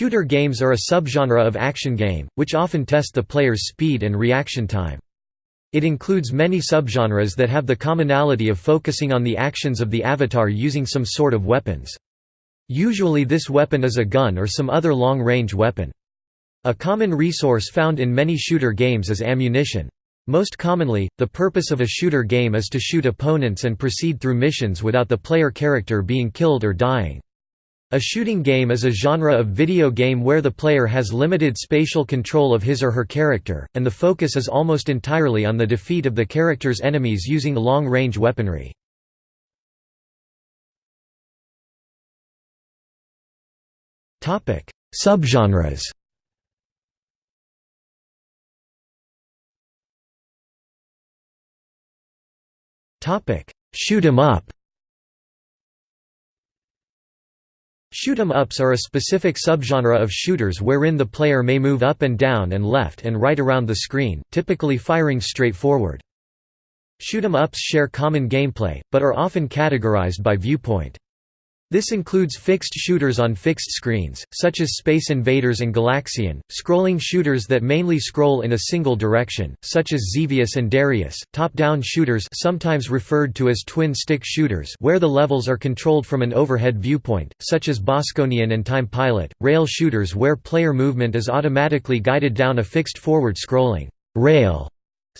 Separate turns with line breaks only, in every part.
Shooter games are a subgenre of action game, which often test the player's speed and reaction time. It includes many subgenres that have the commonality of focusing on the actions of the avatar using some sort of weapons. Usually this weapon is a gun or some other long-range weapon. A common resource found in many shooter games is ammunition. Most commonly, the purpose of a shooter game is to shoot opponents and proceed through missions without the player character being killed or dying. A shooting game is a genre of video game where the player has limited spatial control of his or her character, and the focus is almost entirely on the defeat of the character's enemies using long-range weaponry. Subgenres Shoot 'em up Shoot 'em ups are a specific subgenre of shooters wherein the player may move up and down and left and right around the screen, typically firing straight forward. Shoot 'em ups share common gameplay, but are often categorized by viewpoint. This includes fixed shooters on fixed screens, such as Space Invaders and Galaxian, scrolling shooters that mainly scroll in a single direction, such as Xevious and Darius, top-down shooters sometimes referred to as twin-stick shooters where the levels are controlled from an overhead viewpoint, such as Bosconian and Time Pilot, rail shooters where player movement is automatically guided down a fixed forward-scrolling rail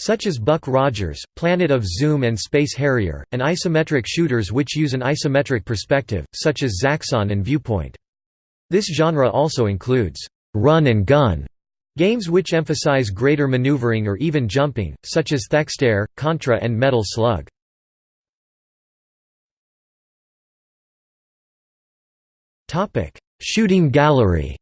such as Buck Rogers, Planet of Zoom and Space Harrier, and isometric shooters which use an isometric perspective, such as Zaxxon and Viewpoint. This genre also includes run and gun games which emphasize greater maneuvering or even jumping, such as Thexder, Contra and Metal Slug. Shooting gallery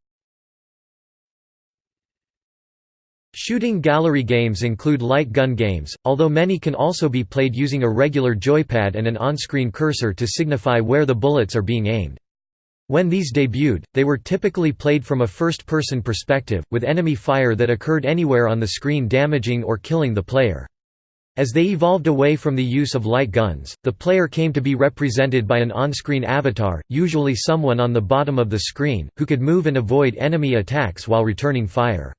Shooting gallery games include light gun games, although many can also be played using a regular joypad and an on-screen cursor to signify where the bullets are being aimed. When these debuted, they were typically played from a first-person perspective, with enemy fire that occurred anywhere on the screen damaging or killing the player. As they evolved away from the use of light guns, the player came to be represented by an on-screen avatar, usually someone on the bottom of the screen, who could move and avoid enemy attacks while returning fire.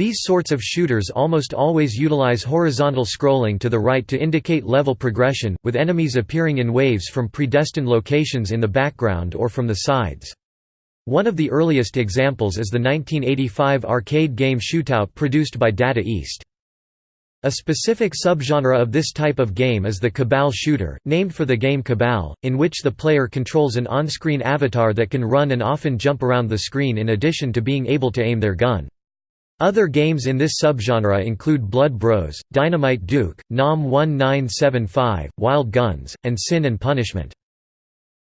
These sorts of shooters almost always utilize horizontal scrolling to the right to indicate level progression, with enemies appearing in waves from predestined locations in the background or from the sides. One of the earliest examples is the 1985 arcade game Shootout produced by Data East. A specific subgenre of this type of game is the Cabal shooter, named for the game Cabal, in which the player controls an on-screen avatar that can run and often jump around the screen in addition to being able to aim their gun. Other games in this subgenre include Blood Bros, Dynamite Duke, NAM 1975, Wild Guns, and Sin and Punishment.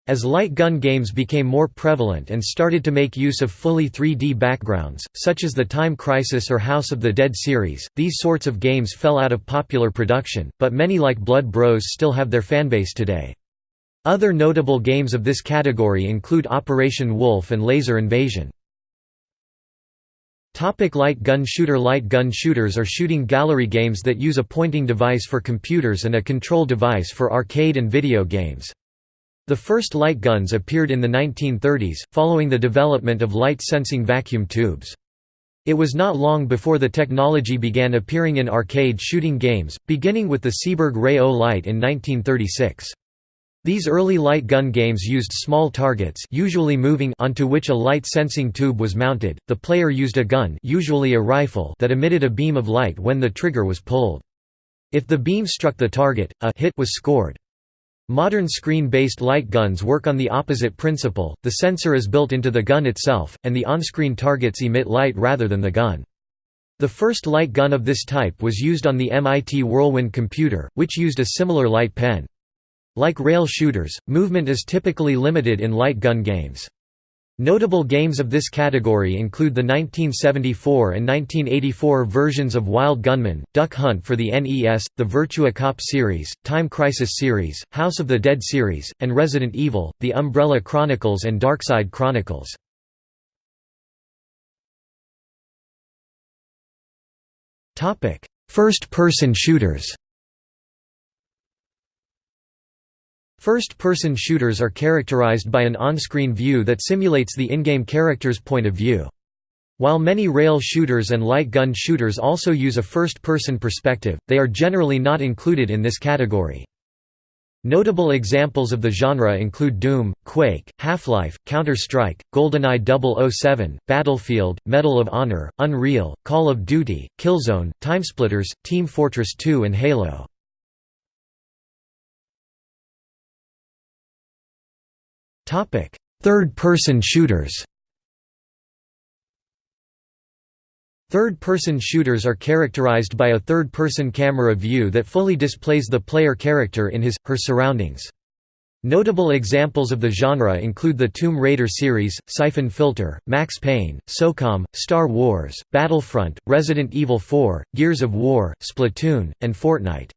As light gun games became more prevalent and started to make use of fully 3D backgrounds, such as the Time Crisis or House of the Dead series, these sorts of games fell out of popular production, but many like Blood Bros still have their fanbase today. Other notable games of this category include Operation Wolf and Laser Invasion. Topic light gun shooter Light gun shooters are shooting gallery games that use a pointing device for computers and a control device for arcade and video games. The first light guns appeared in the 1930s, following the development of light-sensing vacuum tubes. It was not long before the technology began appearing in arcade shooting games, beginning with the Seeburg Ray-O-Lite in 1936. These early light gun games used small targets usually moving onto which a light sensing tube was mounted. The player used a gun usually a rifle that emitted a beam of light when the trigger was pulled. If the beam struck the target, a hit was scored. Modern screen-based light guns work on the opposite principle, the sensor is built into the gun itself, and the on-screen targets emit light rather than the gun. The first light gun of this type was used on the MIT Whirlwind computer, which used a similar light pen. Like rail shooters, movement is typically limited in light gun games. Notable games of this category include the 1974 and 1984 versions of Wild Gunman, Duck Hunt for the NES, the Virtua Cop series, Time Crisis series, House of the Dead series, and Resident Evil, The Umbrella Chronicles and Darkside Chronicles. First-person shooters First-person shooters are characterized by an on-screen view that simulates the in-game character's point of view. While many rail shooters and light gun shooters also use a first-person perspective, they are generally not included in this category. Notable examples of the genre include Doom, Quake, Half-Life, Counter-Strike, GoldenEye 007, Battlefield, Medal of Honor, Unreal, Call of Duty, Killzone, Timesplitters, Team Fortress 2 and Halo. Third-person shooters Third-person shooters are characterized by a third-person camera view that fully displays the player character in his, her surroundings. Notable examples of the genre include the Tomb Raider series, Syphon Filter, Max Payne, SOCOM, Star Wars, Battlefront, Resident Evil 4, Gears of War, Splatoon, and Fortnite.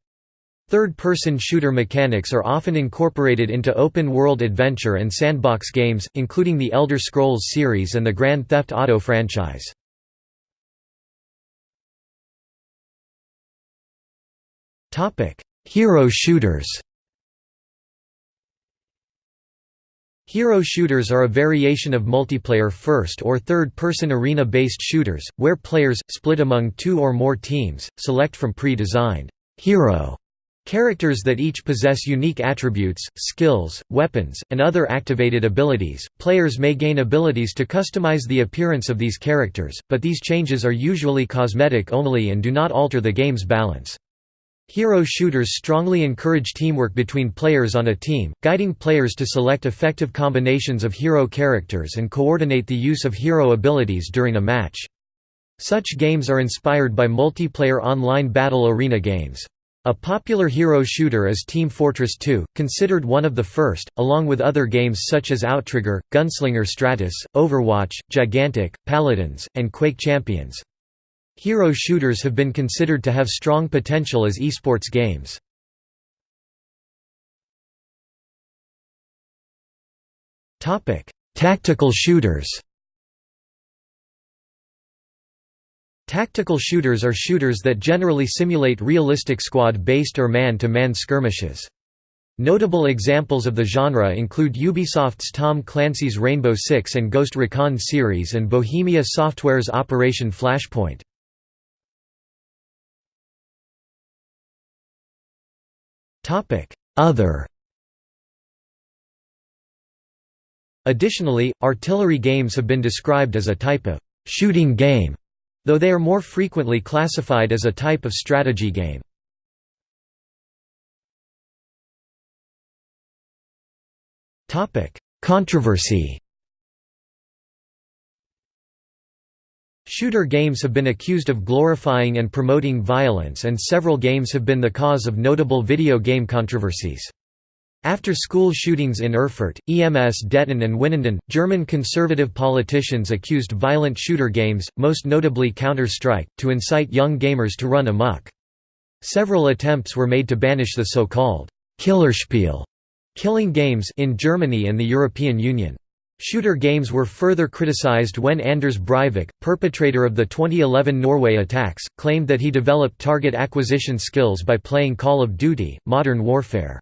Third-person shooter mechanics are often incorporated into open-world adventure and sandbox games, including the Elder Scrolls series and the Grand Theft Auto franchise. Hero shooters Hero shooters are a variation of multiplayer first- or third-person arena-based shooters, where players, split among two or more teams, select from pre-designed hero Characters that each possess unique attributes, skills, weapons, and other activated abilities. Players may gain abilities to customize the appearance of these characters, but these changes are usually cosmetic only and do not alter the game's balance. Hero shooters strongly encourage teamwork between players on a team, guiding players to select effective combinations of hero characters and coordinate the use of hero abilities during a match. Such games are inspired by multiplayer online battle arena games. A popular hero shooter is Team Fortress 2, considered one of the first, along with other games such as Outtrigger, Gunslinger Stratos, Overwatch, Gigantic, Paladins, and Quake Champions. Hero shooters have been considered to have strong potential as esports games. Tactical shooters Tactical shooters are shooters that generally simulate realistic squad-based or man-to-man skirmishes. Notable examples of the genre include Ubisoft's Tom Clancy's Rainbow Six and Ghost Recon series and Bohemia Software's Operation Flashpoint. Other Additionally, artillery games have been described as a type of shooting game though they are more frequently classified as a type of strategy game. Controversy Shooter games have been accused of glorifying and promoting violence and several games have been the cause of notable video game controversies. After school shootings in Erfurt, Emsdetten and Winnenden, German conservative politicians accused violent shooter games, most notably Counter-Strike, to incite young gamers to run amok. Several attempts were made to banish the so-called Killerspiel killing games in Germany and the European Union. Shooter games were further criticized when Anders Breivik, perpetrator of the 2011 Norway attacks, claimed that he developed target acquisition skills by playing Call of Duty, Modern Warfare.